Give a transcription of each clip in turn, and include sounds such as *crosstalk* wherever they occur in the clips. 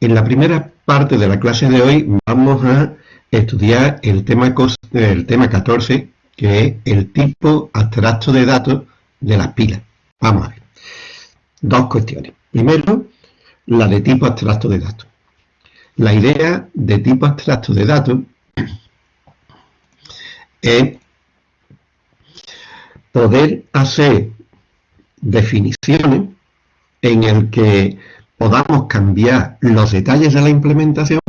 En la primera parte de la clase de hoy vamos a estudiar el tema, el tema 14, que es el tipo abstracto de datos de las pilas. Vamos a ver. Dos cuestiones. Primero, la de tipo abstracto de datos. La idea de tipo abstracto de datos es poder hacer definiciones en el que podamos cambiar los detalles de la implementación,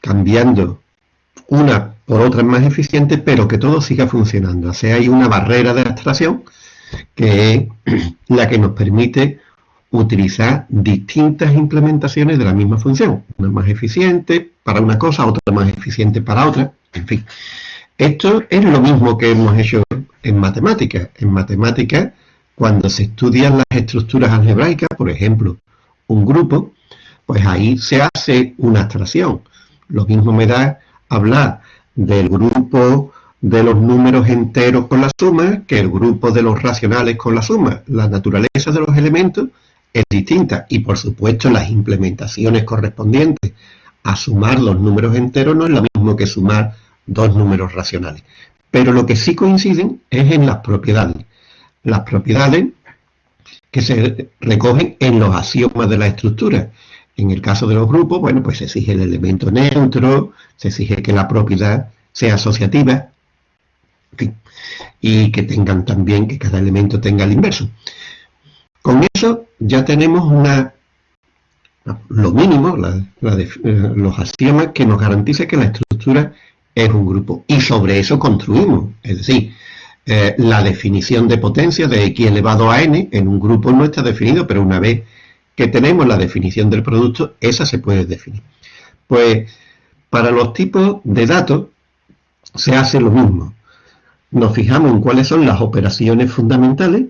cambiando una por otra más eficiente, pero que todo siga funcionando. O sea, hay una barrera de abstracción que es *clears throat* la que nos permite utilizar distintas implementaciones de la misma función. Una más eficiente para una cosa, otra más eficiente para otra, en fin. Esto es lo mismo que hemos hecho en matemáticas. En matemáticas cuando se estudian las estructuras algebraicas, por ejemplo, un grupo, pues ahí se hace una abstracción. Lo mismo me da hablar del grupo de los números enteros con la suma que el grupo de los racionales con la suma. La naturaleza de los elementos es distinta y por supuesto las implementaciones correspondientes a sumar los números enteros no es lo mismo que sumar dos números racionales. Pero lo que sí coinciden es en las propiedades las propiedades que se recogen en los axiomas de la estructura. En el caso de los grupos, bueno, pues se exige el elemento neutro, se exige que la propiedad sea asociativa, y que tengan también, que cada elemento tenga el inverso. Con eso ya tenemos una, lo mínimo, eh, los axiomas que nos garantiza que la estructura es un grupo. Y sobre eso construimos, es decir, eh, la definición de potencia de x elevado a n en un grupo no está definido, pero una vez que tenemos la definición del producto, esa se puede definir. Pues para los tipos de datos se hace lo mismo. Nos fijamos en cuáles son las operaciones fundamentales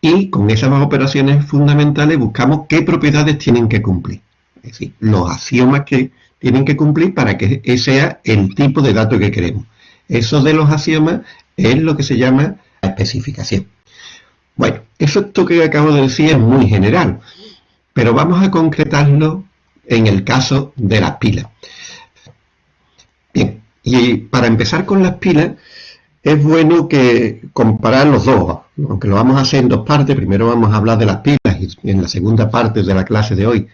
y con esas operaciones fundamentales buscamos qué propiedades tienen que cumplir. Es decir, los axiomas que tienen que cumplir para que ese sea el tipo de dato que queremos. Eso de los axiomas es lo que se llama la especificación. Bueno, eso que acabo de decir es muy general, pero vamos a concretarlo en el caso de las pilas. Bien, y para empezar con las pilas, es bueno que comparar los dos, aunque lo vamos a hacer en dos partes, primero vamos a hablar de las pilas y en la segunda parte de la clase de hoy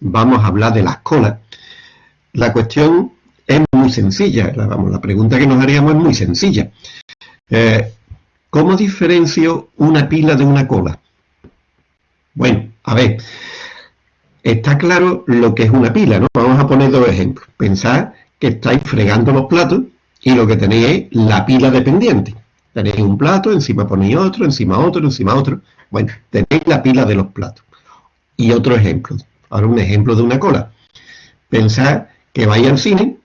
vamos a hablar de las colas. La cuestión es muy sencilla, la, la pregunta que nos haríamos es muy sencilla. Eh, ¿Cómo diferencio una pila de una cola? Bueno, a ver, está claro lo que es una pila, ¿no? Vamos a poner dos ejemplos. Pensad que estáis fregando los platos y lo que tenéis es la pila dependiente. Tenéis un plato, encima ponéis otro, encima otro, encima otro. Bueno, tenéis la pila de los platos. Y otro ejemplo. Ahora un ejemplo de una cola. Pensad que vais al cine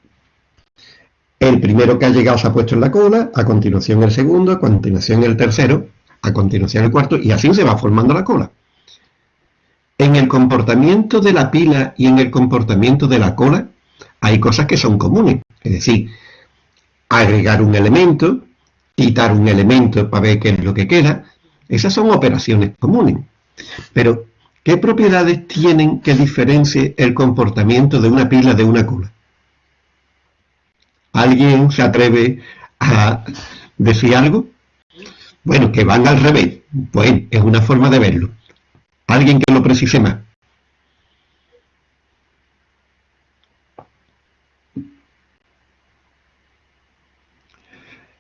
el primero que ha llegado se ha puesto en la cola, a continuación el segundo, a continuación el tercero, a continuación el cuarto, y así se va formando la cola. En el comportamiento de la pila y en el comportamiento de la cola hay cosas que son comunes. Es decir, agregar un elemento, quitar un elemento para ver qué es lo que queda. Esas son operaciones comunes. Pero, ¿qué propiedades tienen que diferencie el comportamiento de una pila de una cola? ¿Alguien se atreve a decir algo? Bueno, que van al revés. Pues es una forma de verlo. ¿Alguien que lo precise más?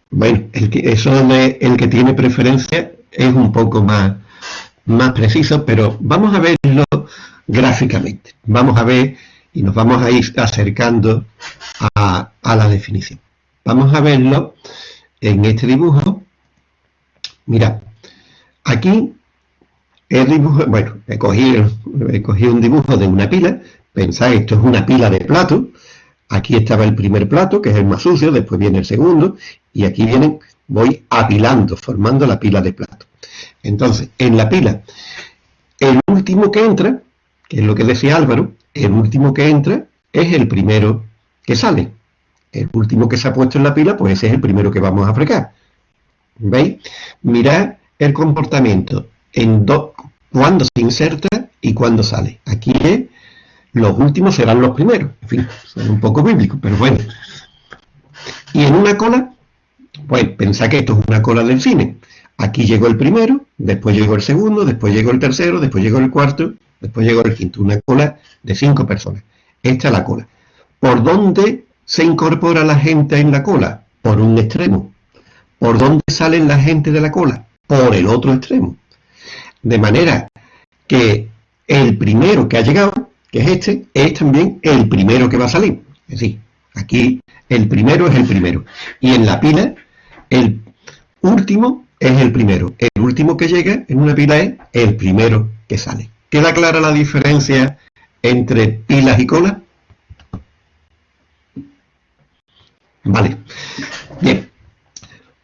Bueno, el que, eso de el que tiene preferencia es un poco más, más preciso, pero vamos a verlo gráficamente. Vamos a ver y nos vamos a ir acercando a, la definición. Vamos a verlo en este dibujo. Mira, aquí el dibujo, bueno, he cogido, he un dibujo de una pila, pensáis, esto es una pila de platos, aquí estaba el primer plato, que es el más sucio, después viene el segundo, y aquí vienen, voy apilando, formando la pila de platos. Entonces, en la pila, el último que entra, que es lo que decía Álvaro, el último que entra es el primero que sale. El último que se ha puesto en la pila, pues ese es el primero que vamos a fregar. ¿Veis? Mirad el comportamiento en cuando se inserta y cuando sale. Aquí es los últimos serán los primeros. En fin, son un poco bíblicos, pero bueno. Y en una cola, pues pensá que esto es una cola del cine. Aquí llegó el primero, después llegó el segundo, después llegó el tercero, después llegó el cuarto, después llegó el quinto. Una cola de cinco personas. Esta es la cola. ¿Por dónde se incorpora la gente en la cola? Por un extremo. ¿Por dónde salen la gente de la cola? Por el otro extremo. De manera que el primero que ha llegado, que es este, es también el primero que va a salir. Es decir, aquí el primero es el primero. Y en la pila, el último es el primero. El último que llega en una pila es el primero que sale. ¿Queda clara la diferencia entre pilas y cola? Vale. Bien.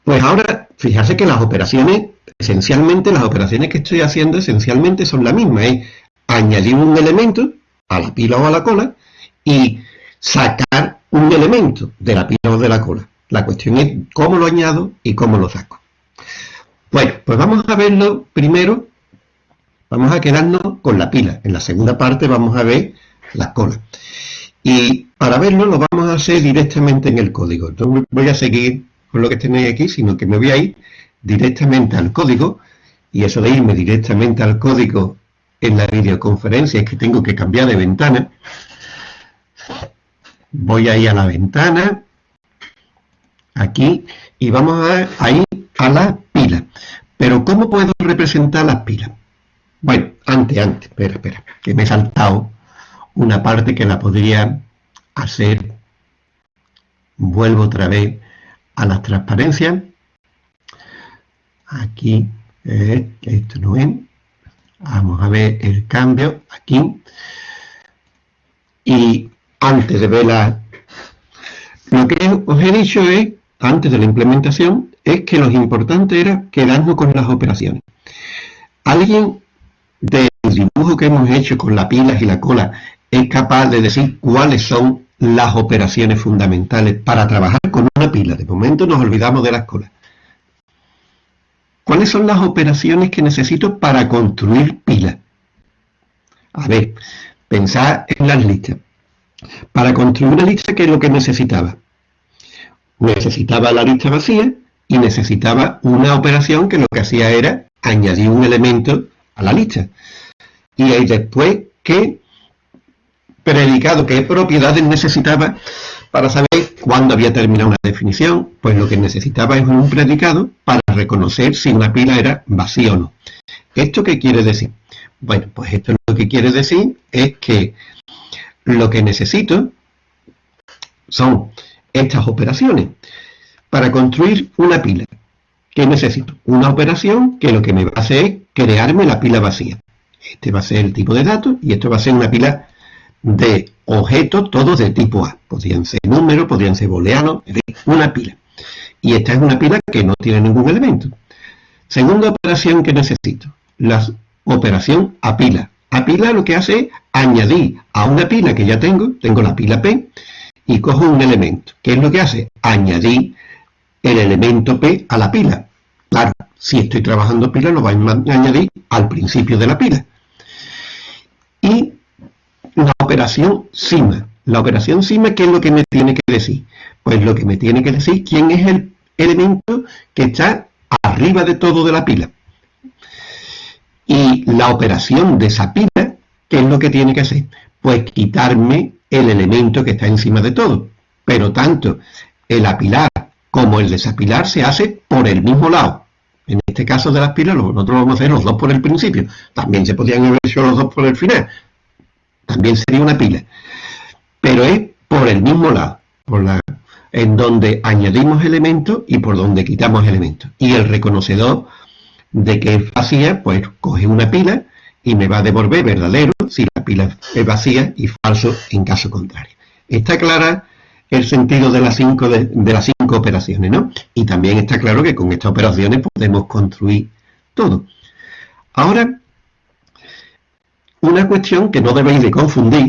Pues ahora, fíjate que las operaciones, esencialmente las operaciones que estoy haciendo esencialmente son las mismas. Es añadir un elemento a la pila o a la cola y sacar un elemento de la pila o de la cola. La cuestión es cómo lo añado y cómo lo saco. Bueno, pues vamos a verlo primero, vamos a quedarnos con la pila. En la segunda parte vamos a ver las colas. Y para verlo lo vamos a hacer directamente en el código. No voy a seguir con lo que tenéis aquí, sino que me voy a ir directamente al código. Y eso de irme directamente al código en la videoconferencia es que tengo que cambiar de ventana. Voy a ir a la ventana, aquí, y vamos a, ir a la pila. Pero ¿cómo puedo representar las pilas? Bueno, antes, antes, espera, espera, que me he saltado una parte que la podría hacer. Vuelvo otra vez a las transparencias. Aquí, eh, esto no es. Vamos a ver el cambio aquí. Y antes de ver la... Lo que os he dicho es, antes de la implementación, es que lo importante era quedarnos con las operaciones. Alguien del dibujo que hemos hecho con las pilas y la cola es capaz de decir cuáles son las operaciones fundamentales para trabajar con una pila. De momento nos olvidamos de las colas. ¿Cuáles son las operaciones que necesito para construir pilas? A ver, pensad en las listas. Para construir una lista, ¿qué es lo que necesitaba? Necesitaba la lista vacía y necesitaba una operación que lo que hacía era añadir un elemento la lista. Y ahí después, ¿qué predicado, qué propiedades necesitaba para saber cuándo había terminado una definición? Pues lo que necesitaba es un predicado para reconocer si una pila era vacía o no. ¿Esto qué quiere decir? Bueno, pues esto lo que quiere decir es que lo que necesito son estas operaciones. Para construir una pila, ¿qué necesito? Una operación que lo que me va a hacer es crearme la pila vacía. Este va a ser el tipo de datos y esto va a ser una pila de objetos todos de tipo A. Podrían ser números, podrían ser booleanos, una pila. Y esta es una pila que no tiene ningún elemento. Segunda operación que necesito, la operación a pila. A pila lo que hace es añadir a una pila que ya tengo, tengo la pila P, y cojo un elemento. ¿Qué es lo que hace? Añadir el elemento P a la pila. Claro, si estoy trabajando pila, lo voy a añadir al principio de la pila. Y la operación cima. La operación cima, ¿qué es lo que me tiene que decir? Pues lo que me tiene que decir quién es el elemento que está arriba de todo de la pila. Y la operación de esa pila, ¿qué es lo que tiene que hacer? Pues quitarme el elemento que está encima de todo. Pero tanto el apilar como el desapilar se hace por el mismo lado. En este caso de las pilas, nosotros vamos a hacer los dos por el principio. También se podrían haber hecho los dos por el final. También sería una pila. Pero es por el mismo lado, en donde añadimos elementos y por donde quitamos elementos. Y el reconocedor de que es vacía, pues coge una pila y me va a devolver verdadero si la pila es vacía y falso en caso contrario. Está clara el sentido de las cinco, de, las cinco operaciones, ¿no? Y también está claro que con estas operaciones podemos construir todo. Ahora, una cuestión que no debéis de confundir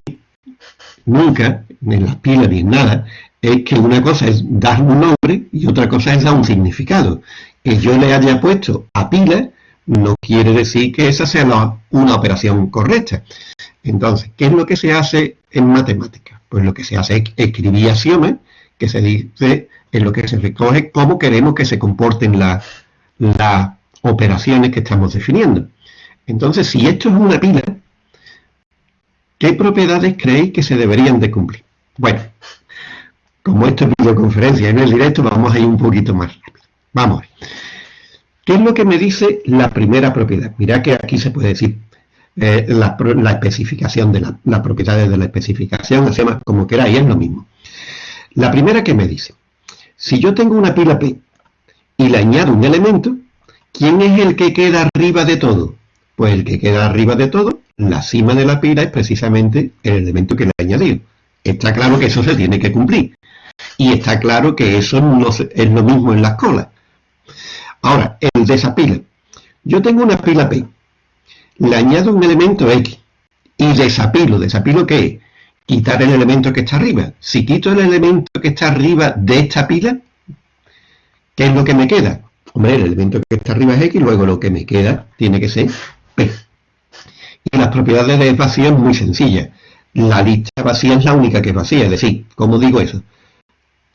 nunca, en las pilas ni en nada, es que una cosa es dar un nombre y otra cosa es dar un significado. Que yo le haya puesto a pila, no quiere decir que esa sea una operación correcta. Entonces, ¿qué es lo que se hace en matemáticas? Pues lo que se hace es escribir axiomas, que se dice en lo que se recoge cómo queremos que se comporten las operaciones que estamos definiendo. Entonces, si esto es una pila, ¿qué propiedades creéis que se deberían de cumplir? Bueno, como esto es videoconferencia en el directo, vamos a ir un poquito más rápido. Vamos a ver. ¿Qué es lo que me dice la primera propiedad? Mirad que aquí se puede decir eh, la, especificación de la, las propiedades de la especificación, hacemos como queráis, es lo mismo. La primera que me dice, si yo tengo una pila P y le añado un elemento, ¿quién es el que queda arriba de todo? Pues el que queda arriba de todo, la cima de la pila es precisamente el elemento que le he añadido. Está claro que eso se tiene que cumplir. Y está claro que eso no es lo mismo en las colas. Ahora, el desapile. Yo tengo una pila P, le añado un elemento X y desapilo. ¿Desapilo qué? Quitar el elemento que está arriba. Si quito el elemento que está arriba de esta pila, ¿qué es lo que me queda? Hombre, el elemento que está arriba es X, luego lo que me queda tiene que ser P. Y las propiedades de vacío es muy sencilla. La lista vacía es la única que es vacía. Es decir, ¿cómo digo eso?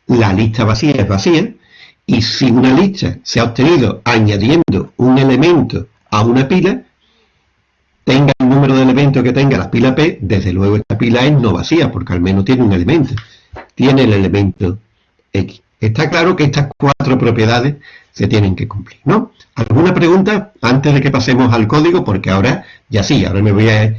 La lista vacía es vacía y si una lista se ha obtenido añadiendo un elemento a una pila, tenga el número de elementos que tenga la pila P, desde luego esta pila es no vacía, porque al menos tiene un elemento. Tiene el elemento X. Está claro que estas cuatro propiedades se tienen que cumplir, ¿no? ¿Alguna pregunta antes de que pasemos al código? Porque ahora, ya sí, ahora me voy a,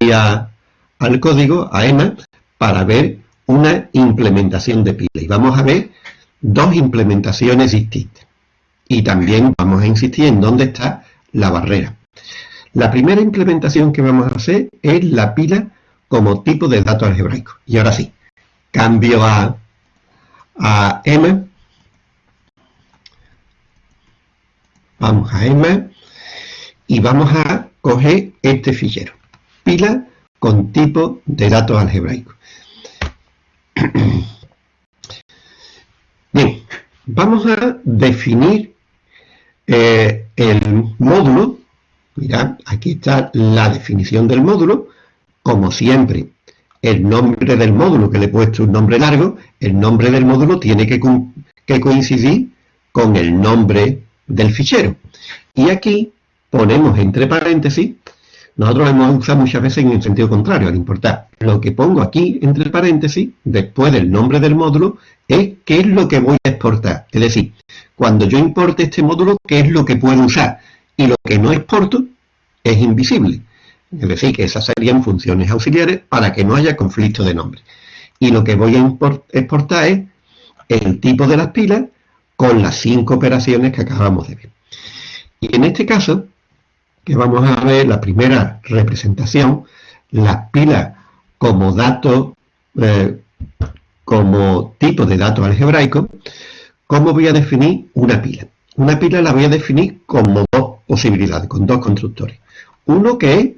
ir al código, a EMA, para ver una implementación de pila. Y vamos a ver dos implementaciones distintas. Y también vamos a insistir en dónde está la barrera. La primera implementación que vamos a hacer es la pila como tipo de dato algebraico. Y ahora sí, cambio a, a M. Vamos a M y vamos a coger este fichero. Pila con tipo de datos algebraico. *clears throat* Bien, vamos a definir eh, el módulo. Mirad, aquí está la definición del módulo. Como siempre, el nombre del módulo, que le he puesto un nombre largo, el nombre del módulo tiene que, coincidir con el nombre del fichero. Y aquí ponemos entre paréntesis nosotros hemos usado muchas veces en el sentido contrario, al importar. Lo que pongo aquí entre paréntesis, después del nombre del módulo, es qué es lo que voy a exportar. Es decir, cuando yo importe este módulo, qué es lo que puedo usar. Y lo que no exporto es invisible. Es decir, que esas serían funciones auxiliares para que no haya conflicto de nombre. Y lo que voy a exportar es el tipo de las pilas con las cinco operaciones que acabamos de ver. Y en este caso, que vamos a ver la primera representación, las pilas como dato, eh, como tipo de dato algebraico, ¿cómo voy a definir una pila? Una pila la voy a definir como dos posibilidades, con dos constructores. Uno que es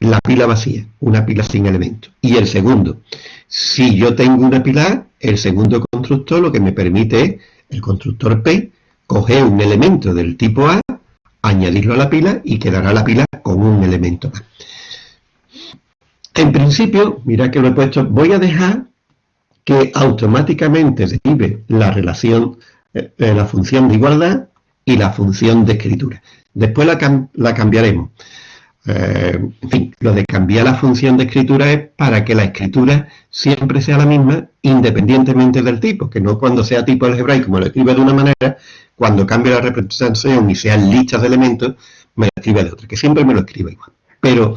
la pila vacía, una pila sin elementos. Y el segundo, si yo tengo una pila el segundo constructor lo que me permite es, el constructor P, coger un elemento del tipo A añadirlo a la pila y quedará la pila con un elemento más. En principio, mira que lo he puesto, voy a dejar que automáticamente derive la relación, eh, eh, la función de igualdad y la función de escritura. Después la, cambiaremos. Eh, en fin, lo de cambiar la función de escritura es para que la escritura siempre sea la misma independientemente del tipo, que no cuando sea tipo algebraico como lo escribe de una manera, cuando cambie la representación y sean listas de elementos, me lo escribe de otra, que siempre me lo escriba igual. Pero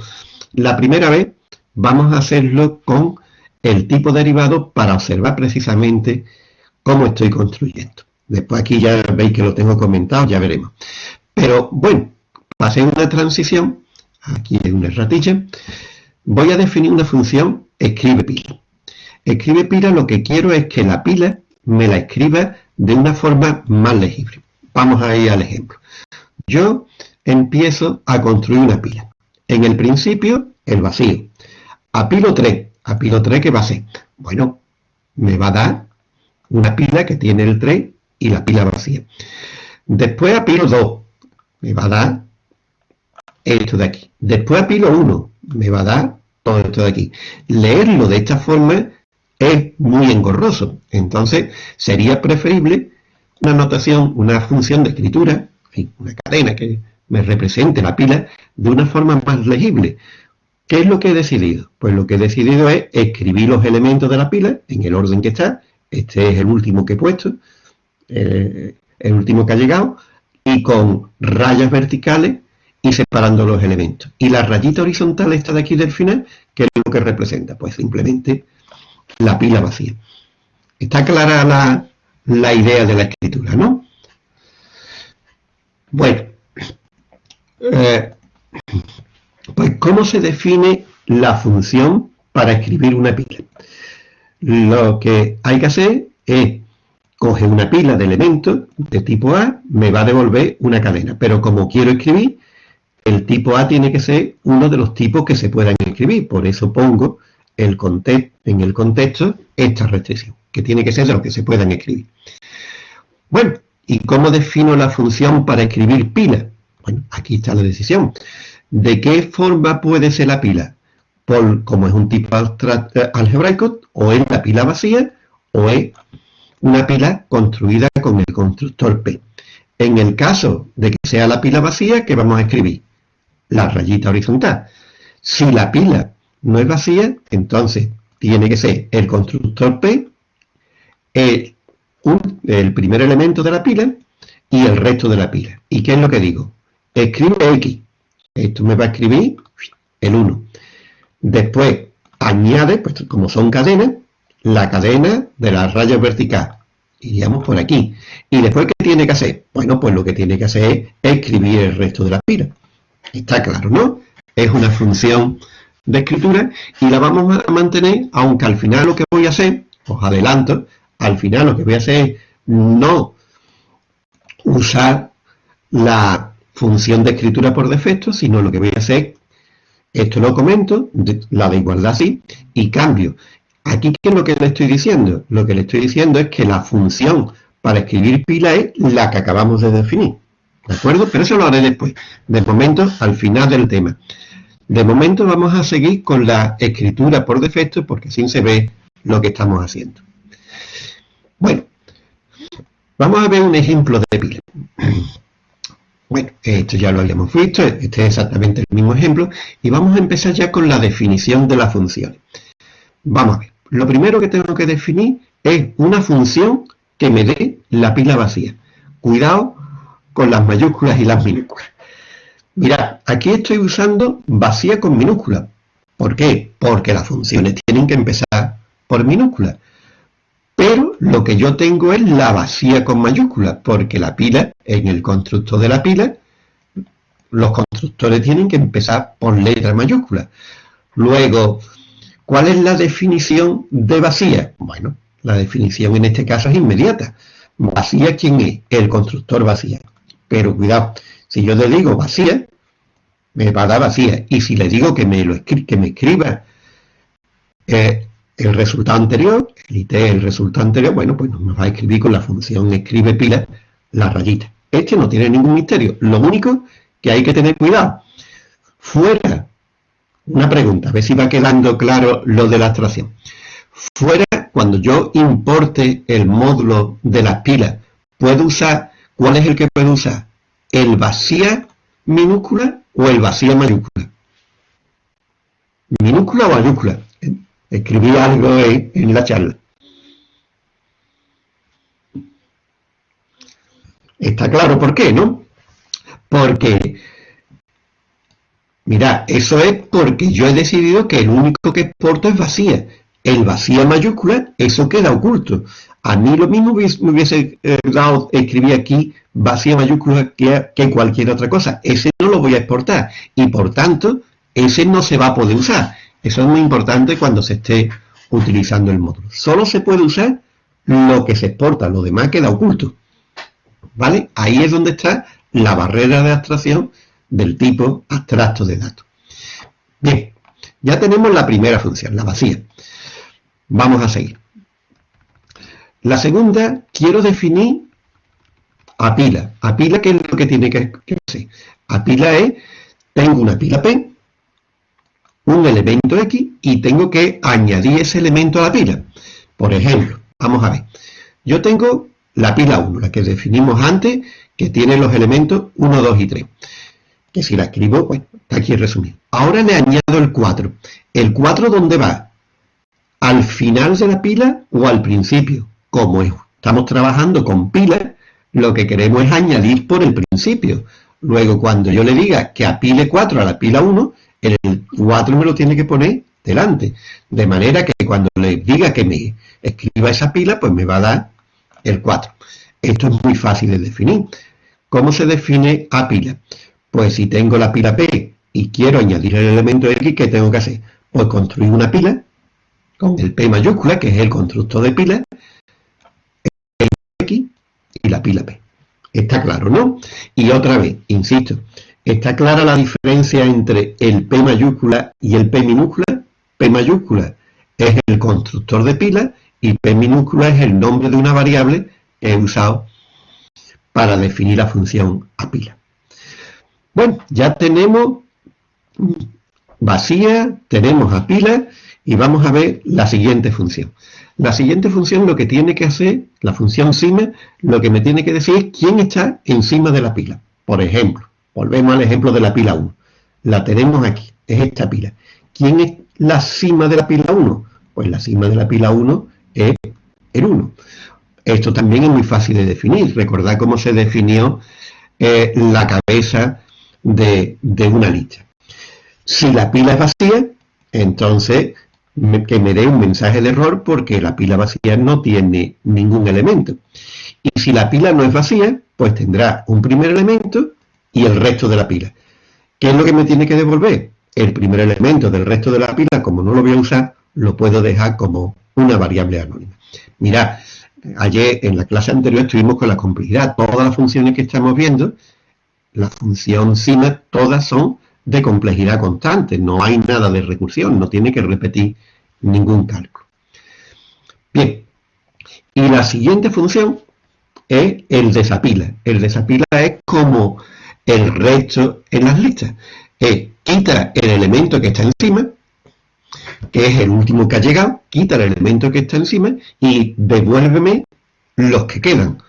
la primera vez vamos a hacerlo con el tipo derivado para observar precisamente cómo estoy construyendo. Después aquí ya veis que lo tengo comentado, ya veremos. Pero bueno, pasé una transición, aquí hay una ratilla, voy a definir una función escribe pila. Escribe pila lo que quiero es que la pila me la escriba de una forma más legible. Vamos a ir al ejemplo. Yo empiezo a construir una pila. En el principio, el vacío. Apilo 3. Apilo 3, ¿qué va a ser? Bueno, me va a dar una pila que tiene el 3 y la pila vacía. Después apilo 2. me va a dar esto de aquí. Después a pila 1, me va a dar todo esto de aquí. Leerlo de esta forma es muy engorroso. Entonces, sería preferible una notación, una función de escritura, una cadena que me represente la pila de una forma más legible. ¿Qué es lo que he decidido? Pues lo que he decidido es escribir los elementos de la pila en el orden que está. Este es el último que he puesto, eh, el último que ha llegado, y con rayas verticales y separando los elementos. Y la rayita horizontal esta de aquí del final, ¿qué es lo que representa? Pues simplemente la pila vacía. Está clara la, idea de la escritura, ¿no? Bueno, eh, pues ¿cómo se define la función para escribir una pila? Lo que hay que hacer es coge una pila de elementos de tipo A, me va a devolver una cadena. Pero como quiero escribir, el tipo A tiene que ser uno de los tipos que se puedan escribir. Por eso pongo el en el contexto esta restricción, que tiene que ser de los que se puedan escribir. Bueno, ¿y cómo defino la función para escribir pila? Bueno, aquí está la decisión. ¿De qué forma puede ser la pila? Por, como es un tipo eh, algebraico, o es la pila vacía, o es una pila construida con el constructor P. En el caso de que sea la pila vacía, ¿qué vamos a escribir? La rayita horizontal. Si la pila no es vacía, entonces tiene que ser el constructor P, el, el primer elemento de la pila y el resto de la pila. ¿Y qué es lo que digo? Escribo X. Esto me va a escribir el 1. Después añade, pues como son cadenas, la cadena de la raya vertical. Iríamos por aquí. ¿Y después qué tiene que hacer? Bueno, pues lo que tiene que hacer es escribir el resto de la pila. Está claro, ¿no? Es una función de escritura y la vamos a mantener, aunque al final lo que voy a hacer, os adelanto, al final lo que voy a hacer es no usar la función de escritura por defecto, sino lo que voy a hacer, esto lo comento, la de igualdad sí, y cambio Aquí, ¿qué es lo que le estoy diciendo? Lo que le estoy diciendo es que la función para escribir pila es la que acabamos de definir. ¿De acuerdo? Pero eso lo haré después. De momento, al final del tema. De momento vamos a seguir con la escritura por defecto porque así se ve lo que estamos haciendo. Bueno, vamos a ver un ejemplo de pila. Bueno, esto ya lo habíamos visto, este es exactamente el mismo ejemplo, y vamos a empezar ya con la definición de las funciones. Vamos a ver lo primero que tengo que definir es una función que me dé la pila vacía. Cuidado con las mayúsculas y las minúsculas. Mirad, aquí estoy usando vacía con minúscula. ¿Por qué? Porque las funciones tienen que empezar por minúscula. Pero lo que yo tengo es la vacía con mayúscula, porque la pila, en el constructor de la pila, los constructores tienen que empezar por letra mayúscula. Luego, ¿Cuál es la definición de vacía? Bueno, la definición en este caso es inmediata. Vacía, ¿quién es? El constructor vacía. Pero cuidado, si yo le digo vacía, me va a dar vacía. Y si le digo que me, lo que me escriba eh, el resultado anterior, el IT el resultado anterior, bueno, pues nos va a escribir con la función escribe pila la rayita. Este no tiene ningún misterio. Lo único que hay que tener cuidado. Fuera una pregunta, a ver si va quedando claro lo de la abstracción. Fuera, cuando yo importe el módulo de las pilas, ¿puedo usar, cuál es el que puedo usar? ¿El vacía minúscula o el vacía mayúscula? ¿Minúscula o mayúscula? Escribí algo en la charla. Está claro por qué, ¿no? Porque Mira, eso es porque yo he decidido que el único que exporto es vacía. El vacía mayúscula, eso queda oculto. A mí lo mismo me hubiese eh, dado escribir aquí vacía mayúscula que, que, cualquier otra cosa. Ese no lo voy a exportar y por tanto ese no se va a poder usar. Eso es muy importante cuando se esté utilizando el módulo. Solo se puede usar lo que se exporta, lo demás queda oculto. ¿Vale? Ahí es donde está la barrera de abstracción del tipo abstracto de datos. Bien, ya tenemos la primera función, la vacía. Vamos a seguir. La segunda, quiero definir a pila. A pila, ¿qué es lo que tiene que, sé. A pila E tengo una pila P, un elemento X y tengo que añadir ese elemento a la pila. Por ejemplo, vamos a ver. Yo tengo la pila 1, la que definimos antes, que tiene los elementos 1, 2 y 3. Que si la escribo, bueno, está aquí resumido. Ahora le añado el 4. ¿El 4 dónde va? ¿Al final de la pila o al principio? Como estamos trabajando con pilas, lo que queremos es añadir por el principio. Luego, cuando yo le diga que apile 4 a la pila 1, el 4 me lo tiene que poner delante. De manera que cuando le diga que me escriba esa pila, pues me va a dar el 4. Esto es muy fácil de definir. ¿Cómo se define a pila? Pues si tengo la pila P y quiero añadir el elemento X, ¿qué tengo que hacer? Pues construir una pila con el P mayúscula, que es el constructor de pila, el X y la pila P. Está claro, ¿no? Y otra vez, insisto, ¿está clara la diferencia entre el P mayúscula y el P minúscula? P mayúscula es el constructor de pila y P minúscula es el nombre de una variable que he usado para definir la función a pila. Bueno, ya tenemos vacía, tenemos a pila y vamos a ver la siguiente función. La siguiente función lo que tiene que hacer, la función cima, lo que me tiene que decir es quién está encima de la pila. Por ejemplo, volvemos al ejemplo de la pila 1. La tenemos aquí, es esta pila. ¿Quién es la cima de la pila 1? Pues la cima de la pila 1 es el 1. Esto también es muy fácil de definir. Recordad cómo se definió eh, la cabeza de, una lista. Si la pila es vacía, entonces que me dé un mensaje de error porque la pila vacía no tiene ningún elemento. Y si la pila no es vacía, pues tendrá un primer elemento y el resto de la pila. ¿Qué es lo que me tiene que devolver? El primer elemento del resto de la pila, como no lo voy a usar, lo puedo dejar como una variable anónima. Mirad, ayer en la clase anterior estuvimos con la complejidad. Todas las funciones que estamos viendo, la función cima, todas son de complejidad constante. No hay nada de recursión, no tiene que repetir ningún cálculo. Bien, y la siguiente función es el desapila. El desapila es como el resto en las listas. Es quita el elemento que está encima que es el último que ha llegado, quita el elemento que está encima y devuélveme los que quedan.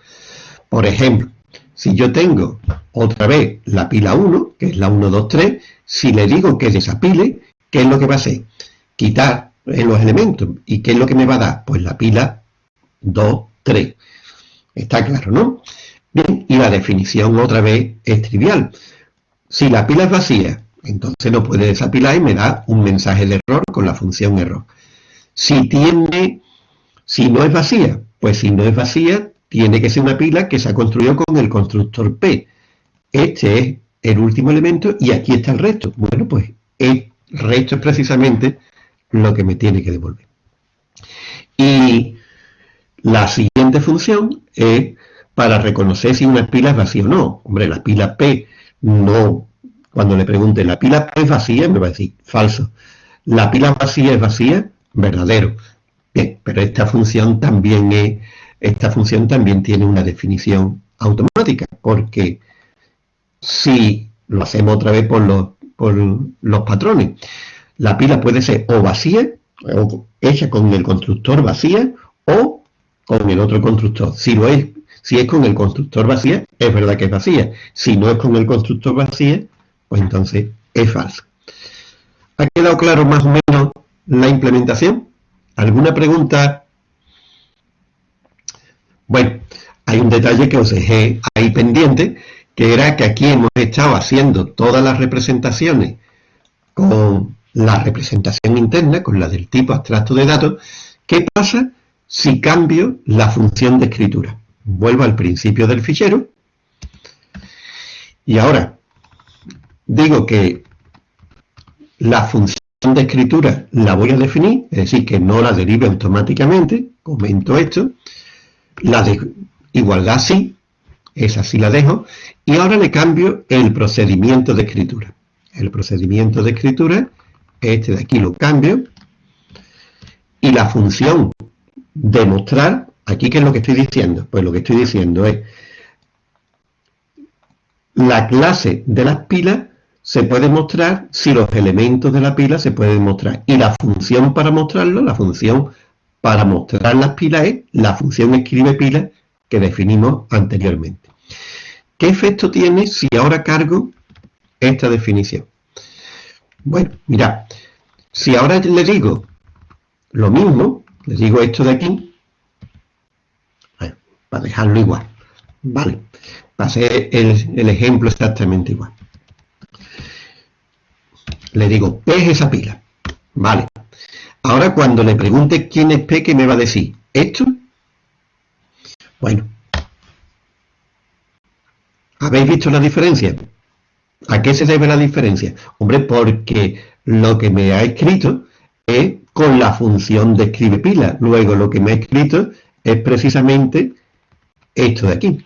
Por ejemplo, si yo tengo otra vez la pila 1, que es la 1, 2, 3, si le digo que desapile, ¿qué es lo que va a hacer? Quitar los elementos. ¿Y qué es lo que me va a dar? Pues la pila 2, 3. Está claro, ¿no? Bien, y la definición otra vez es trivial. Si la pila es vacía entonces no puede desapilar y me da un mensaje de error con la función error. Si tiene, si no es vacía, pues si no es vacía, tiene que ser una pila que se ha construido con el constructor P. Este es el último elemento y aquí está el resto. Bueno, pues el resto es precisamente lo que me tiene que devolver. Y la siguiente función es para reconocer si una pila es vacía o no. Hombre, la pila P no cuando le pregunte, ¿la pila es vacía? Me va a decir, falso. ¿La pila vacía es vacía? Verdadero. Bien, pero esta función también es, esta función también tiene una definición automática, porque si lo hacemos otra vez por los, patrones, la pila puede ser o vacía, o hecha con el constructor vacía, o con el otro constructor. Si es, si es con el constructor vacía, es verdad que es vacía. Si no es con el constructor vacía, pues entonces es falso. ¿Ha quedado claro más o menos la implementación? ¿Alguna pregunta? Bueno, hay un detalle que os dejé ahí pendiente, que era que aquí hemos estado haciendo todas las representaciones con la representación interna, con la del tipo abstracto de datos. ¿Qué pasa si cambio la función de escritura? Vuelvo al principio del fichero. Y ahora, digo que la función de escritura la voy a definir, es decir, que no la derive automáticamente, comento esto, la de igualdad sí, esa sí la dejo, y ahora le cambio el procedimiento de escritura. El procedimiento de escritura, este de aquí lo cambio, y la función demostrar, aquí qué es lo que estoy diciendo, pues lo que estoy diciendo es la clase de las pilas se puede mostrar si los elementos de la pila se pueden mostrar. Y la función para mostrarlo, la función para mostrar las pilas es la función escribe pila que definimos anteriormente. ¿Qué efecto tiene si ahora cargo esta definición? Bueno, mira, si ahora le digo lo mismo, le digo esto de aquí, para dejarlo igual, ¿vale? Para hacer el, el ejemplo exactamente igual. Le digo, P es esa pila, ¿vale? Ahora cuando le pregunte quién es P, ¿qué me va a decir? ¿Esto? Bueno. ¿Habéis visto la diferencia? ¿A qué se debe la diferencia? Hombre, porque lo que me ha escrito es con la función de escribe pila. Luego lo que me ha escrito es precisamente esto de aquí.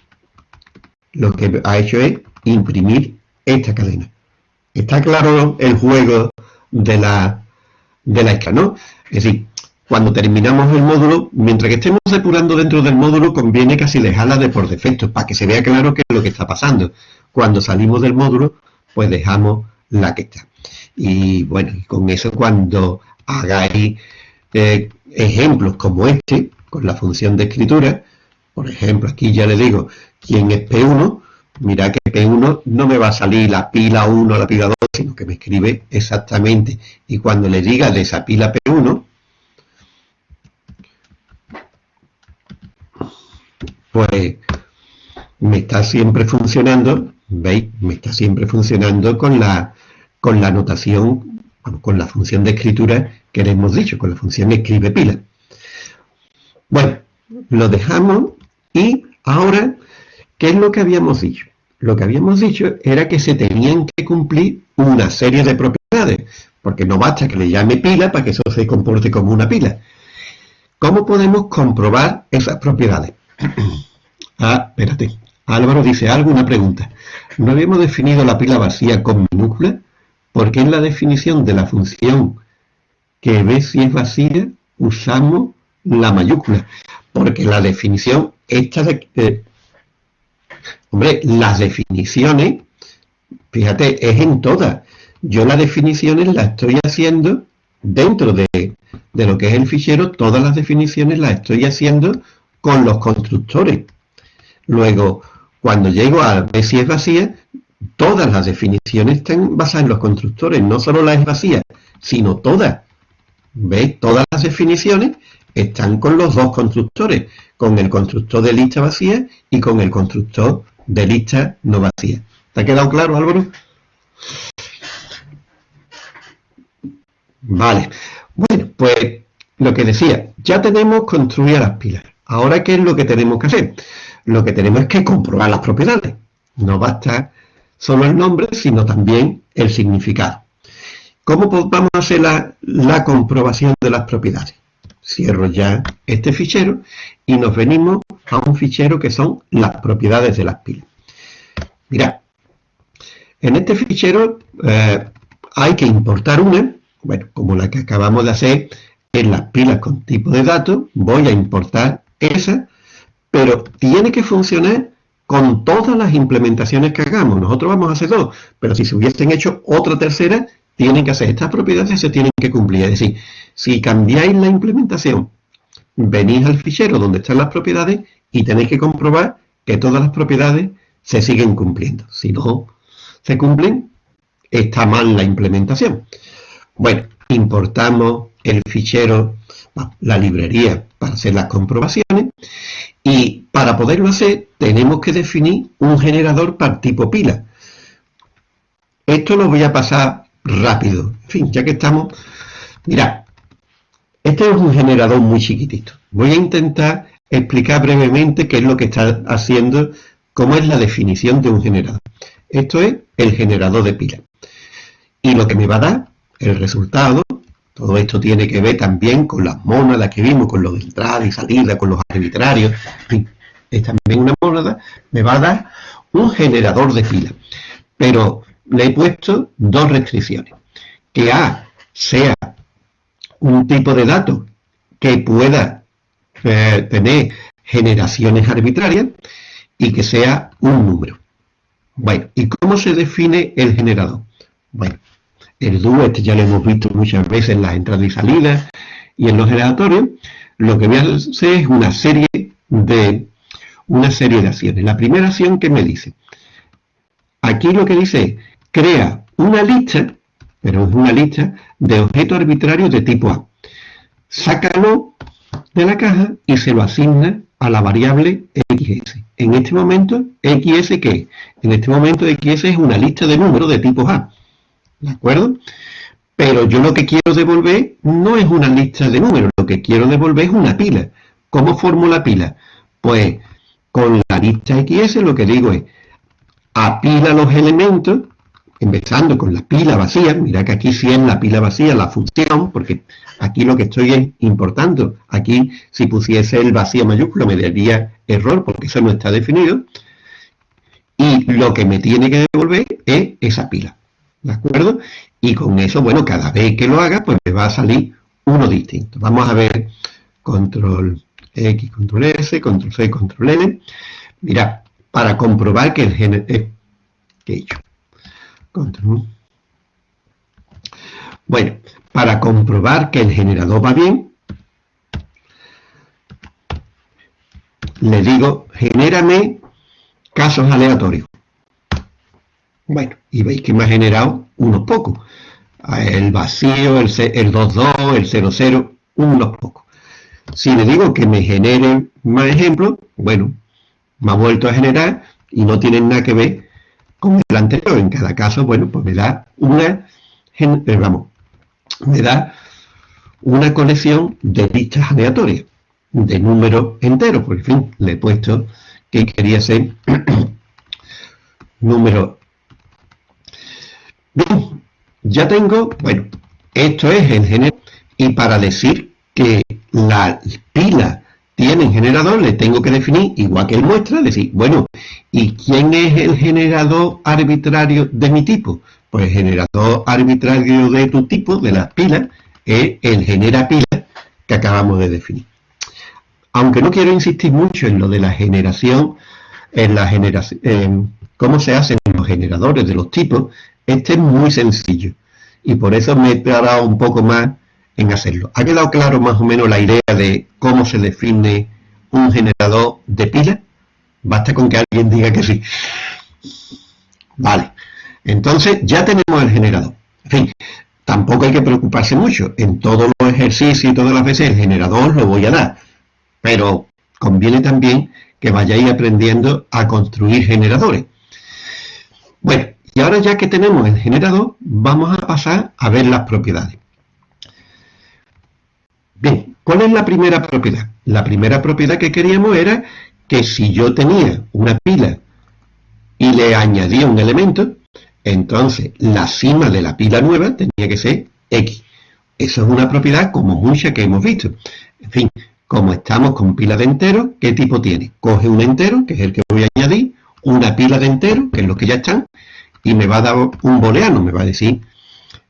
Lo que ha hecho es imprimir esta cadena. ¿Está claro el juego de la, de la escala, no? Es decir, cuando terminamos el módulo, mientras que estemos depurando dentro del módulo, conviene casi dejarla de por defecto, para que se vea claro qué es lo que está pasando. Cuando salimos del módulo, pues dejamos la que está. Y bueno, con eso cuando hagáis eh, ejemplos como este, con la función de escritura, por ejemplo, aquí ya le digo quién es P1, mira que P1 no me va a salir la pila 1 la pila 2, sino que me escribe exactamente. Y cuando le diga de esa pila P1, pues me está siempre funcionando, ¿veis? Me está siempre funcionando con la, con la notación, con la función de escritura que le hemos dicho, con la función escribe pila. Bueno, lo dejamos y ahora, ¿qué es lo que habíamos dicho? Lo que habíamos dicho era que se tenían que cumplir una serie de propiedades, porque no basta que le llame pila para que eso se comporte como una pila. ¿Cómo podemos comprobar esas propiedades? *clears throat* Ah, espérate. Álvaro dice algo, una pregunta. ¿No habíamos definido la pila vacía con minúscula? Porque en la definición de la función que ve si es vacía, usamos la mayúscula. Porque la definición, esta de... hombre, las definiciones, fíjate, es en todas. Yo las definiciones las estoy haciendo dentro de, de lo que es el fichero, todas las definiciones las estoy haciendo con los constructores. Luego, cuando llego a ver si es vacía, todas las definiciones están basadas en los constructores, no solo la es vacía, sino todas. ¿Veis? Todas las definiciones están con los dos constructores, con el constructor de lista vacía y con el constructor de lista no vacía. ¿Te ha quedado claro, Álvaro? Vale. Bueno, pues lo que decía, ya tenemos construidas las pilas. Ahora, ¿qué es lo que tenemos que hacer? Lo que tenemos es que comprobar las propiedades. No basta solo el nombre, sino también el significado. ¿Cómo vamos a hacer la, comprobación de las propiedades? Cierro ya este fichero y nos venimos a un fichero que son las propiedades de las pilas. Mirad, en este fichero eh, hay que importar una, bueno, como la que acabamos de hacer en las pilas con tipo de datos, voy a importar esa, pero tiene que funcionar con todas las implementaciones que hagamos. Nosotros vamos a hacer dos, pero si se hubiesen hecho otra tercera, tienen que hacer estas propiedades se tienen que cumplir. Es decir, si cambiáis la implementación, venís al fichero donde están las propiedades y tenéis que comprobar que todas las propiedades se siguen cumpliendo. Si no se cumplen, está mal la implementación. Bueno, importamos el fichero, la librería para hacer las comprobaciones y para poderlo hacer tenemos que definir un generador para tipo pila. Esto lo voy a pasar rápido. En fin, ya que estamos... Mirad, este es un generador muy chiquitito. Voy a intentar explicar brevemente qué es lo que está haciendo, cómo es la definición de un generador. Esto es el generador de pila. Y lo que me va a dar, el resultado, todo esto tiene que ver también con las mónadas que vimos, con los de entrada y salida, con los arbitrarios. es también una mónada, me va a dar un generador de pila. Pero le he puesto dos restricciones. Que A sea un tipo de dato que pueda eh, tener generaciones arbitrarias y que sea un número. Bueno, ¿y cómo se define el generador? Bueno, el dúo este ya lo hemos visto muchas veces en las entradas y salidas y en los generatorios. Lo que voy a hacer es una serie de una serie de acciones. La primera acción que me dice, aquí lo que dice es, crea una lista, pero es una lista de objetos arbitrarios de tipo A. Sácalo de la caja y se lo asigna a la variable XS. En este momento, XS ¿qué? En este momento XS es una lista de números de tipo A. ¿De acuerdo? Pero yo lo que quiero devolver no es una lista de números, lo que quiero devolver es una pila. ¿Cómo formo la pila? Pues con la lista XS lo que digo es, apila los elementos, empezando con la pila vacía, mira que aquí sí es la pila vacía la función, porque aquí lo que estoy es importando, aquí si pusiese el vacío mayúsculo me daría error, porque eso no está definido, y lo que me tiene que devolver es esa pila, ¿de acuerdo? Y con eso, bueno, cada vez que lo haga, pues me va a salir uno distinto. Vamos a ver control X, control S, control C, control N. Mira, para comprobar que el generador... Eh, ¿Qué he hecho? Control. Bueno, para comprobar que el generador va bien, le digo, genérame casos aleatorios. Bueno, y veis que me ha generado unos pocos. El vacío, el 2.2, el 0.0, unos pocos. Si le digo que me genere más ejemplos, bueno, me ha vuelto a generar y no tienen nada que ver con el anterior. En cada caso, bueno, pues me da una, eh, vamos, me da una colección de listas aleatorias, de números enteros, por fin, le he puesto que quería ser *clears throat* número. Bien, ya tengo, bueno, esto es el género, y para decir que la pila tiene generador, le tengo que definir, igual que el muestra, decir, bueno, ¿y quién es el generador arbitrario de mi tipo? Pues el generador arbitrario de tu tipo, de las pilas, es el genera pila que acabamos de definir. Aunque no quiero insistir mucho en lo de la generación, en la generación, cómo se hacen los generadores de los tipos, este es muy sencillo. Y por eso me he parado un poco más en hacerlo. ¿Ha quedado claro más o menos la idea de cómo se define un generador de pila? Basta con que alguien diga que sí. Vale. Entonces ya tenemos el generador. En fin, tampoco hay que preocuparse mucho. En todos los ejercicios y todas las veces el generador lo voy a dar. Pero conviene también que vayáis aprendiendo a construir generadores. Bueno, y ahora ya que tenemos el generador, vamos a pasar a ver las propiedades. Bien, ¿cuál es la primera propiedad? La primera propiedad que queríamos era que si yo tenía una pila y le añadía un elemento, entonces la cima de la pila nueva tenía que ser X. Eso es una propiedad como mucha que hemos visto. En fin, como estamos con pila de enteros, ¿qué tipo tiene? Coge un entero, que es el que voy a añadir, una pila de enteros, que es los que ya están, y me va a dar un booleano, me va a decir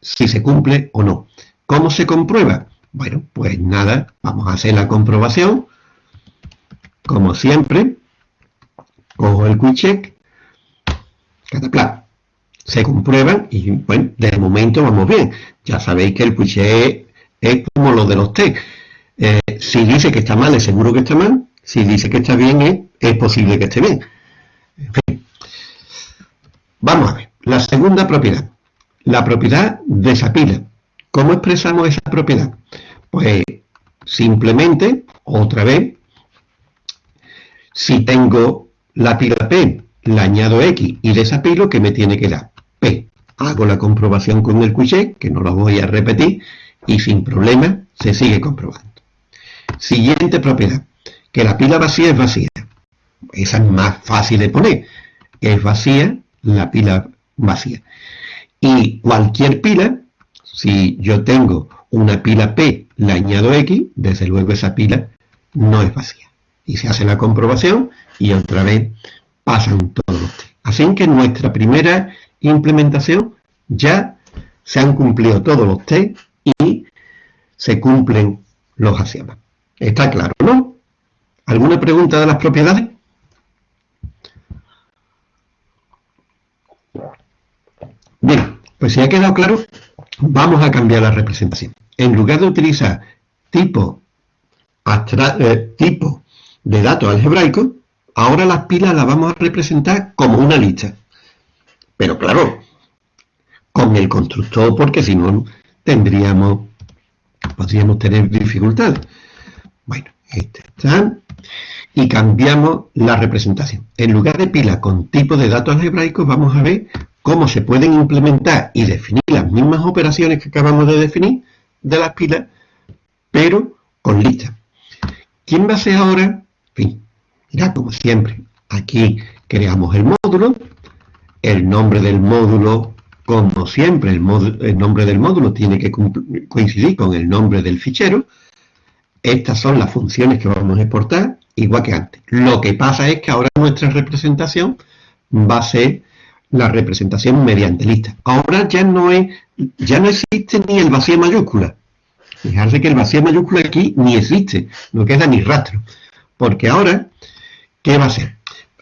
si se cumple o no. ¿Cómo se comprueba? Bueno, pues nada, vamos a hacer la comprobación. Como siempre, cojo el quick check, catapla. Se comprueban y, bueno, de momento vamos bien. Ya sabéis que el quick check es como lo de los test. Eh, si dice que está mal, es seguro que está mal. Si dice que está bien, es, posible que esté bien. En fin. Vamos a ver. La segunda propiedad. La propiedad de esa pila. ¿Cómo expresamos esa propiedad? Pues simplemente, otra vez, si tengo la pila P, la añado X y desapilo, ¿qué me tiene que dar? P. Hago la comprobación con el quiche, que no lo voy a repetir, y sin problema se sigue comprobando. Siguiente propiedad, que la pila vacía es vacía. Esa es más fácil de poner. Es vacía la pila vacía. Y cualquier pila, si yo tengo una pila P, le añado X, desde luego esa pila no es vacía. Y se hace la comprobación y otra vez pasan todos los test. Así que nuestra primera implementación ya se han cumplido todos los test y se cumplen los axiomas. Está claro, ¿no? ¿Alguna pregunta de las propiedades? Pues si ha quedado claro, vamos a cambiar la representación. En lugar de utilizar tipo, eh, tipo de datos algebraicos, ahora las pilas las vamos a representar como una lista. Pero claro, con el constructor, porque si no tendríamos, podríamos tener dificultades. Bueno, este está. Y cambiamos la representación. En lugar de pila con tipo de datos algebraicos, vamos a ver cómo se pueden implementar y definir las mismas operaciones que acabamos de definir de las pilas, pero con listas. ¿Quién va a ser ahora? En fin, como siempre, aquí creamos el módulo, el nombre del módulo, como siempre, el, el nombre del módulo tiene que coincidir con el nombre del fichero, estas son las funciones que vamos a exportar, igual que antes. Lo que pasa es que ahora nuestra representación va a ser la representación mediante lista. Ahora ya no es, ya no existe ni el vacío mayúscula. Fijarse que el vacío mayúscula aquí ni existe, no queda ni rastro. Porque ahora, ¿qué va a ser?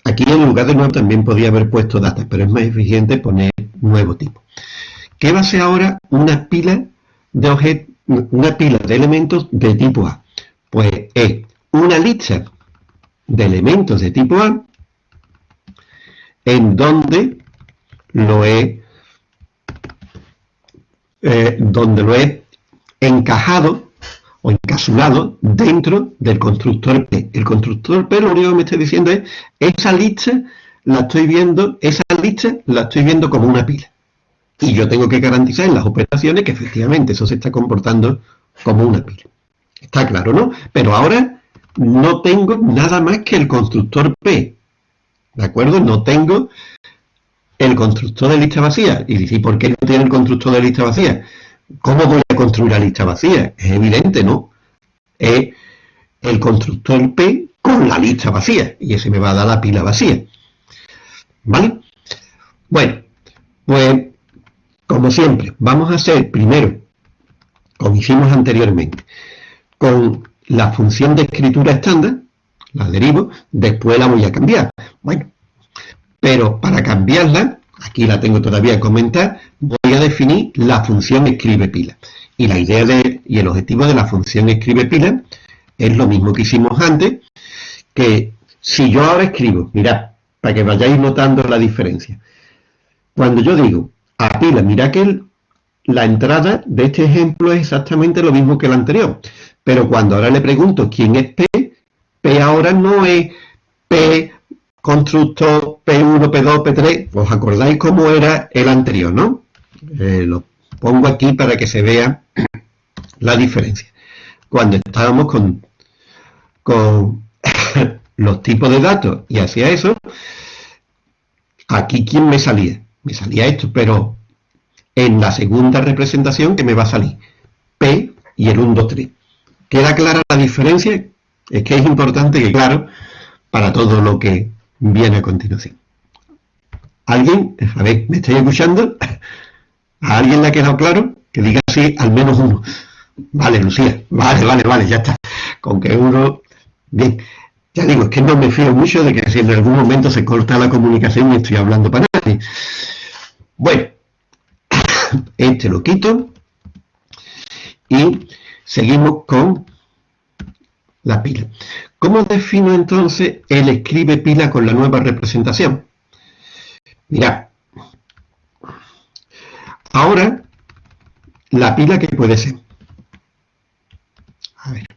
Aquí en lugar de nuevo también podía haber puesto datas, pero es más eficiente poner nuevo tipo. ¿Qué va a ser ahora una pila de objetos, una pila de elementos de tipo A? Pues es una lista de elementos de tipo A en donde lo he eh, donde lo he encajado o encapsulado dentro del constructor P. El constructor P lo único que me está diciendo es esa lista la estoy viendo, esa lista la estoy viendo como una pila. Y yo tengo que garantizar en las operaciones que efectivamente eso se está comportando como una pila. Está claro, ¿no? Pero ahora no tengo nada más que el constructor P. ¿De acuerdo? No tengo el constructor de lista vacía. Y dice, ¿por qué no tiene el constructor de lista vacía? ¿Cómo voy a construir la lista vacía? Es evidente, ¿no? Es el constructor P con la lista vacía. Y ese me va a dar la pila vacía. ¿Vale? Bueno, pues, como siempre, vamos a hacer primero, como hicimos anteriormente, con la función de escritura estándar, la derivo, después la voy a cambiar. Bueno, pero para cambiarla, aquí la tengo todavía a comentar, voy a definir la función escribe pila. Y la idea de, y el objetivo de la función escribe pila es lo mismo que hicimos antes, que si yo ahora escribo, mirad, para que vayáis notando la diferencia. Cuando yo digo a pila, mirad que la entrada de este ejemplo es exactamente lo mismo que el anterior. Pero cuando ahora le pregunto quién es P, P ahora no es P constructor P1, P2, P3. ¿Os acordáis cómo era el anterior, no? Eh, lo pongo aquí para que se vea la diferencia. Cuando estábamos con, con *coughs* los tipos de datos y hacía eso, aquí ¿quién me salía? Me salía esto, pero en la segunda representación que me va a salir P y el 1, 2, 3. ¿Queda clara la diferencia? Es que es importante que claro para todo lo que viene a continuación. ¿Alguien? A ver, ¿me estáis escuchando? ¿A alguien le ha quedado claro? Que diga así al menos uno. Vale, Lucía. Vale, vale, vale, ya está. Con que uno... Bien. Ya digo, es que no me fío mucho de que si en algún momento se corta la comunicación y estoy hablando para nadie. Bueno, *coughs* este lo quito y Seguimos con la pila. ¿Cómo defino entonces el escribe pila con la nueva representación? Mirad, ahora la pila que puede ser. A ver,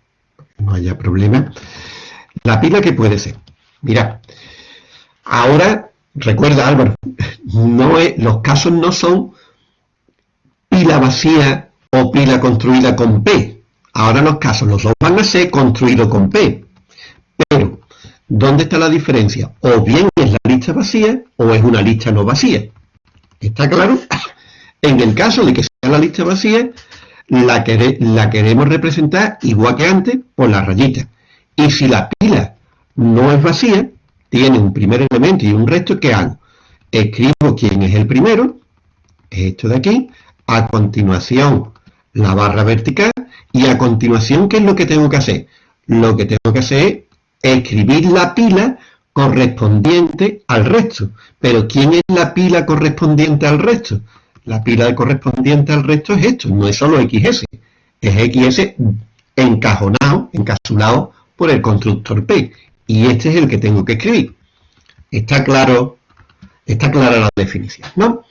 no haya problema. La pila que puede ser. Mirad, ahora, recuerda Álvaro, *laughs* no es, los casos no son pila vacía o pila construida con P, Ahora los casos, los dos van a ser construidos con P. Pero, ¿dónde está la diferencia? O bien es la lista vacía o es una lista no vacía. ¿Está claro? *laughs* En el caso de que sea la lista vacía, la, queremos representar igual que antes por la rayita. Y si la pila no es vacía, tiene un primer elemento y un resto, ¿qué hago? Escribo quién es el primero, esto de aquí, a continuación la barra vertical y a continuación, ¿qué es lo que tengo que hacer? Lo que tengo que hacer es escribir la pila correspondiente al resto. Pero ¿quién es la pila correspondiente al resto? la pila correspondiente al resto es esto, no es solo XS, es XS encajonado, encapsulado por el constructor P. Y este es el que tengo que escribir. Está claro, está clara la definición, ¿no?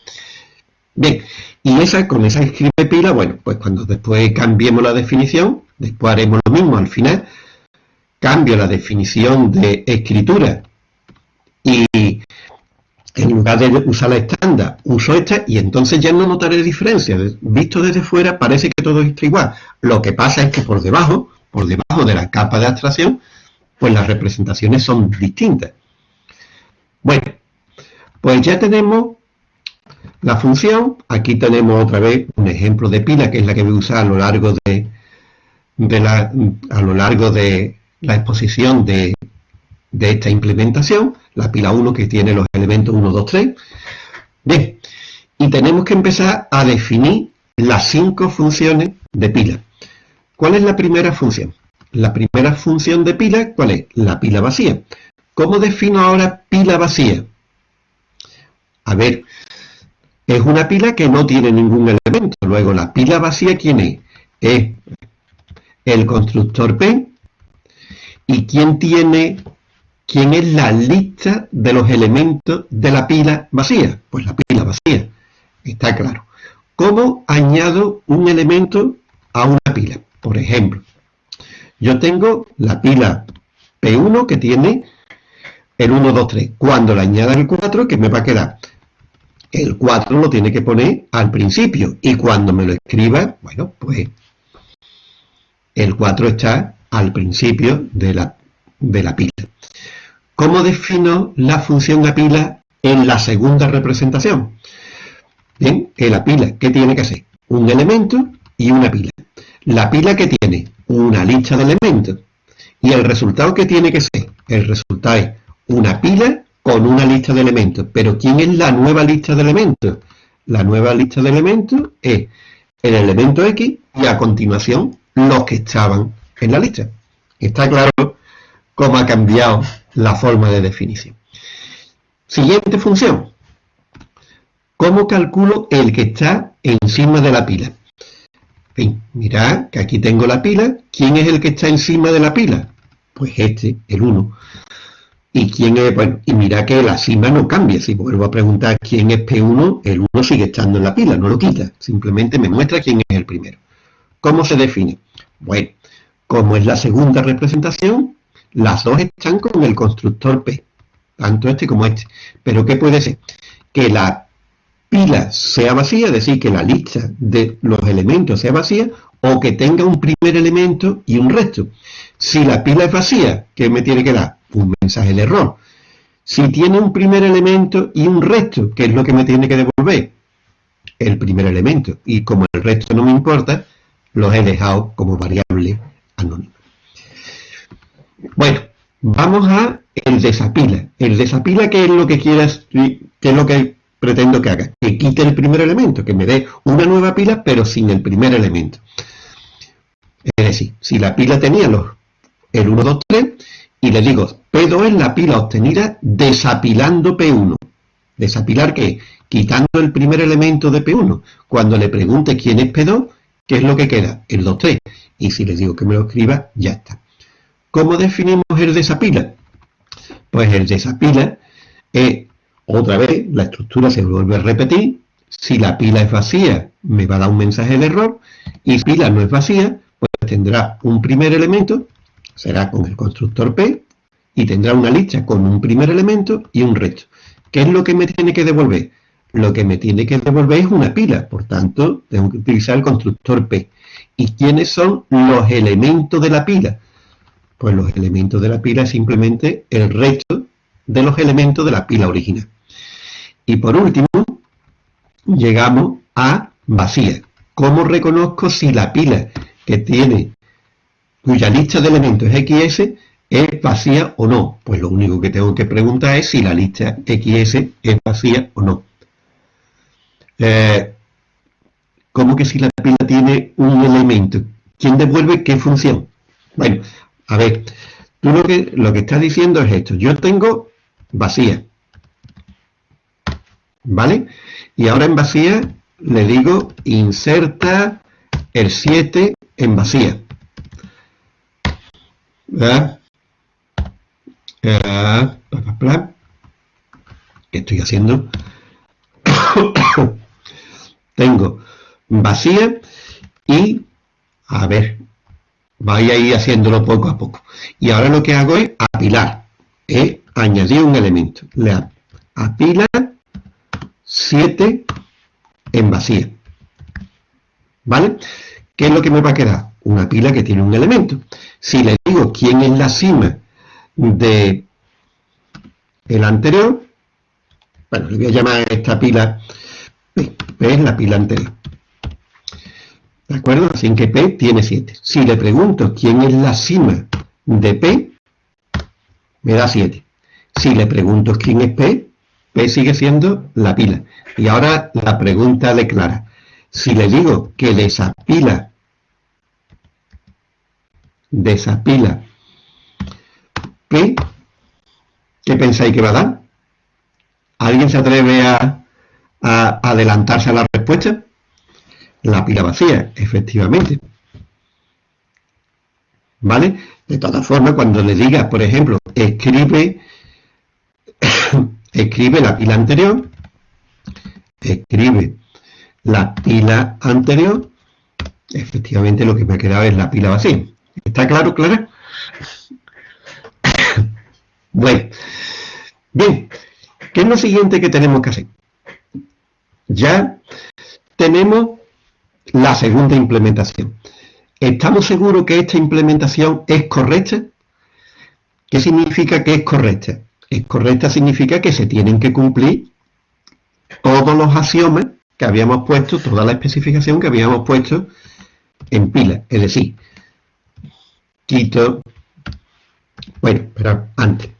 Bien, y esa, con esa escribe pila, bueno, pues cuando después cambiemos la definición, después haremos lo mismo al final, cambio la definición de escritura y en lugar de usar la estándar, uso esta y entonces ya no notaré diferencia. Visto desde fuera parece que todo está igual. Lo que pasa es que por debajo, por debajo de la capa de abstracción, pues las representaciones son distintas. Bueno, pues ya tenemos la función. Aquí tenemos otra vez un ejemplo de pila, que es la que voy a usar a lo largo de, la, a lo largo de la exposición de, de esta implementación, la pila 1 que tiene los elementos 1, 2, 3. Bien, y tenemos que empezar a definir las cinco funciones de pila. ¿Cuál es la primera función? La primera función de pila, ¿cuál es? La pila vacía. ¿Cómo defino ahora pila vacía? A ver, es una pila que no tiene ningún elemento. Luego, la pila vacía, ¿quién es? Es el constructor P. ¿Y quién tiene ¿Quién es la lista de los elementos de la pila vacía? Pues la pila vacía, está claro. ¿Cómo añado un elemento a una pila? Por ejemplo, yo tengo la pila P1 que tiene el 1, 2, 3. Cuando le añada el 4, ¿qué me va a quedar? El 4 lo tiene que poner al principio. Y cuando me lo escriba, bueno, pues el 4 está al principio de la, de la pila. ¿Cómo defino la función de pila en la segunda representación? Bien, que la pila, ¿qué tiene que hacer? Un elemento y una pila. La pila que tiene una lista de elementos. Y el resultado que tiene que ser, el resultado es una pila con una lista de elementos. Pero ¿quién es la nueva lista de elementos? La nueva lista de elementos es el elemento X y a continuación los que estaban en la lista. Está claro cómo ha cambiado la forma de definición. Siguiente función. ¿Cómo calculo el que está encima de la pila? Bien, mirad que aquí tengo la pila. ¿Quién es el que está encima de la pila? Pues este, el 1. ¿Y quién es? Bueno, y mira que la cima no cambia. Si vuelvo a preguntar quién es P1, el 1 sigue estando en la pila, no lo quita. Simplemente me muestra quién es el primero. ¿Cómo se define? Bueno, como es la segunda representación, las dos están con el constructor P, tanto este como este. Pero ¿qué puede ser? Que la pila sea vacía, es decir, que la lista de los elementos sea vacía, o que tenga un primer elemento y un resto. Si la pila es vacía, ¿qué me tiene que dar? Un mensaje de error. Si tiene un primer elemento y un resto, ¿qué es lo que me tiene que devolver? El primer elemento. Y como el resto no me importa, los he dejado como variable anónima. Bueno, vamos a el desapila. El desapila, ¿qué es lo que quieras, qué es lo que pretendo que haga? Que quite el primer elemento, que me dé una nueva pila, pero sin el primer elemento. Es decir, si la pila tenía los, el 1, 2, 3, y le digo, P2 es la pila obtenida desapilando P1. ¿Desapilar qué? Quitando el primer elemento de P1. Cuando le pregunte quién es P2, ¿qué es lo que queda? El 2, 3. Y si le digo que me lo escriba, ya está. ¿Cómo definimos el desapila? Pues el desapila es, otra vez, la estructura se vuelve a repetir. Si la pila es vacía, me va a dar un mensaje de error. Y si la pila no es vacía, pues tendrá un primer elemento, será con el constructor P, y tendrá una lista con un primer elemento y un resto. ¿Qué es lo que me tiene que devolver? Lo que me tiene que devolver es una pila, por tanto, tengo que utilizar el constructor P. ¿Y quiénes son los elementos de la pila? Pues los elementos de la pila es simplemente el resto de los elementos de la pila original. Y por último, llegamos a vacía. ¿Cómo reconozco si la pila que tiene, cuya lista de elementos XS, es vacía o no? Pues lo único que tengo que preguntar es si la lista XS es vacía o no. Eh, ¿Cómo que si la pila tiene un elemento? ¿Quién devuelve qué función? Bueno, a ver, tú lo que, lo que estás diciendo es esto. Yo tengo vacía. ¿Vale? Y ahora en vacía le digo inserta el 7 en vacía. ¿Verdad? ¿Qué estoy haciendo? *coughs* Tengo vacía y, a ver, vaya a ir haciéndolo poco a poco. Y ahora lo que hago es apilar. He añadido un elemento. Le apila 7 en vacía. ¿Vale? ¿Qué es lo que me va a quedar? Una pila que tiene un elemento. Si le digo quién es la cima de el anterior, bueno, le voy a llamar a esta pila P, P es la pila anterior. ¿De acuerdo? Así que P tiene 7. Si le pregunto quién es la cima de P, me da 7. Si le pregunto quién es P, P sigue siendo la pila. Y ahora la pregunta declara. Si le digo que desapila, desapila P, ¿qué pensáis que va a dar? ¿Alguien se atreve a, a adelantarse a la respuesta? La pila vacía, efectivamente. ¿Vale? De todas formas, cuando le diga, por ejemplo, escribe, *coughs* escribe la pila anterior, escribe la pila anterior, efectivamente lo que me ha quedado es la pila vacía. ¿Está claro, Clara? bueno, bien, ¿qué es lo siguiente que tenemos que hacer? Ya tenemos la segunda implementación. ¿Estamos seguros que esta implementación es correcta? ¿Qué significa que es correcta? Es correcta significa que se tienen que cumplir todos los axiomas que habíamos puesto, toda la especificación que habíamos puesto en pila. Es decir, quito, bueno, pero antes,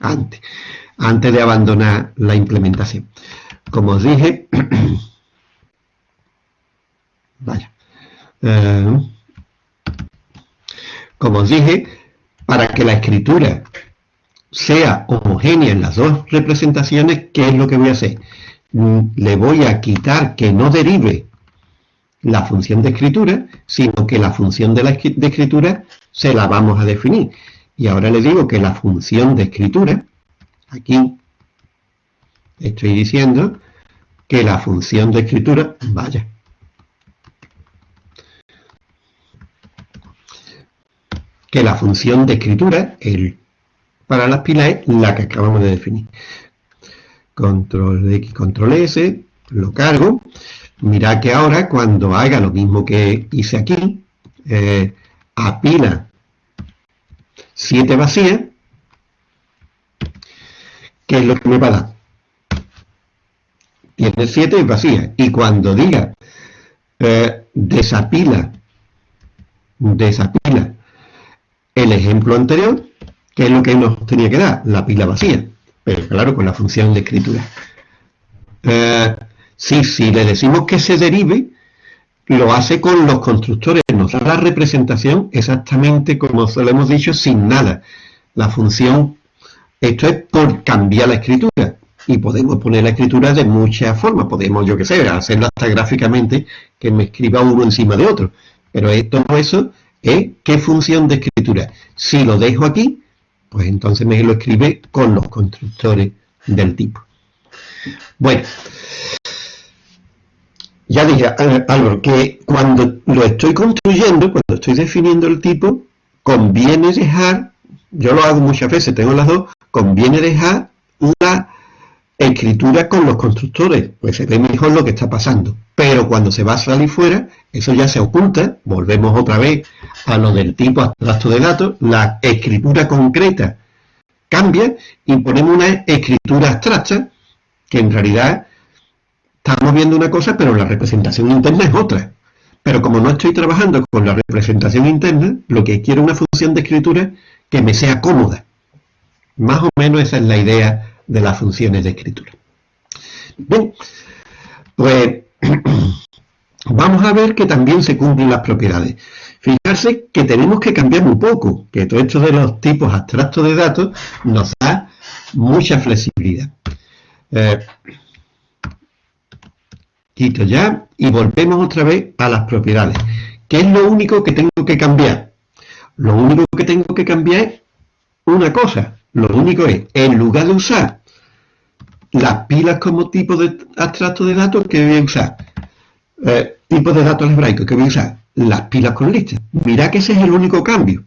antes, antes de abandonar la implementación. Como os dije, *clears throat* Vaya. Eh, como os dije, para que la escritura sea homogénea en las dos representaciones, ¿qué es lo que voy a hacer? Le voy a quitar que no derive la función de escritura, sino que la función de, la, de escritura se la vamos a definir. Y ahora le digo que la función de escritura, aquí estoy diciendo que la función de escritura, vaya, que la función de escritura el, para las pilas es la que acabamos de definir. Control X, Control S, lo cargo. Mirad que ahora cuando haga lo mismo que hice aquí, eh, apila 7 vacías, ¿qué es lo que me va a dar? Tiene 7 vacías. Y cuando diga eh, desapila, desapila el ejemplo anterior, que es lo que nos tenía que dar, la pila vacía, pero claro, con la función de escritura. Eh, sí, si le decimos que se derive, lo hace con los constructores, nos da la representación exactamente como se lo hemos dicho, sin nada. La función, esto es por cambiar la escritura, y podemos poner la escritura de muchas formas, podemos, yo que sé, hacerlo hasta gráficamente, que me escriba uno encima de otro, pero todo eso ¿Eh? ¿Qué función de escritura? Si lo dejo aquí, pues entonces me lo escribe con los constructores del tipo. Bueno, ya dije, algo que cuando lo estoy construyendo, cuando estoy definiendo el tipo, conviene dejar, yo lo hago muchas veces, tengo las dos, conviene dejar una escritura con los constructores, pues se ve mejor lo que está pasando. Pero cuando se va a salir fuera, eso ya se oculta, volvemos otra vez a lo del tipo abstracto de datos, la escritura concreta cambia y ponemos una escritura abstracta que en realidad estamos viendo una cosa, pero la representación interna es otra. Pero como no estoy trabajando con la representación interna, lo que quiero es una función de escritura que me sea cómoda. Más o menos esa es la idea de las funciones de escritura. Bien, pues *clears throat* vamos a ver que también se cumplen las propiedades. Fijarse que tenemos que cambiar un poco, que todo esto de los tipos abstractos de datos nos da mucha flexibilidad. Eh, ya y volvemos otra vez a las propiedades. ¿Qué es lo único que tengo que cambiar? Lo único que tengo que cambiar es una cosa. Lo único es, en lugar de usar las pilas como tipo de abstracto de datos, que voy a usar? Eh, tipo de datos algebraicos, que voy a usar? Las pilas con listas. Mira que ese es el único cambio.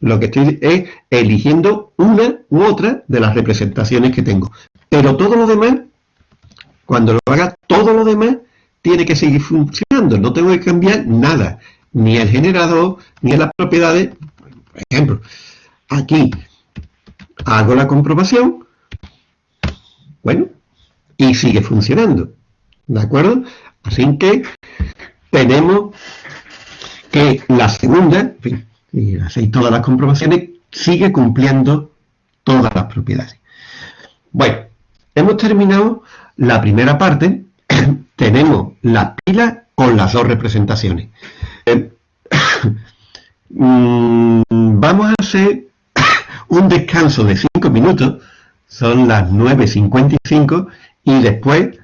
Lo que estoy es eligiendo una u otra de las representaciones que tengo. Pero todo lo demás, cuando lo haga, todo lo demás tiene que seguir funcionando. No tengo que cambiar nada. Ni el generador, ni las propiedades. Por ejemplo, aquí hago la comprobación. Bueno, y sigue funcionando. ¿De acuerdo? Así que tenemos que la segunda, y hacéis todas las comprobaciones, sigue cumpliendo todas las propiedades. Bueno, hemos terminado la primera parte, *laughs* tenemos la pila con las dos representaciones. Eh, *coughs* mm, vamos a hacer *coughs* un descanso de 5 minutos, son las 9.55, y después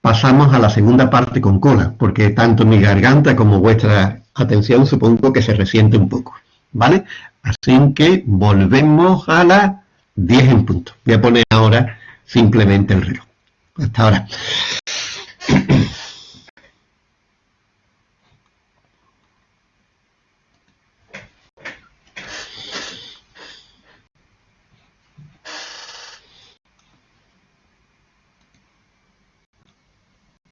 pasamos a la segunda parte con cola, porque tanto mi garganta como vuestra atención supongo que se resiente un poco, ¿vale? Así que volvemos a las 10 en punto. Voy a poner ahora simplemente el reloj. Hasta ahora.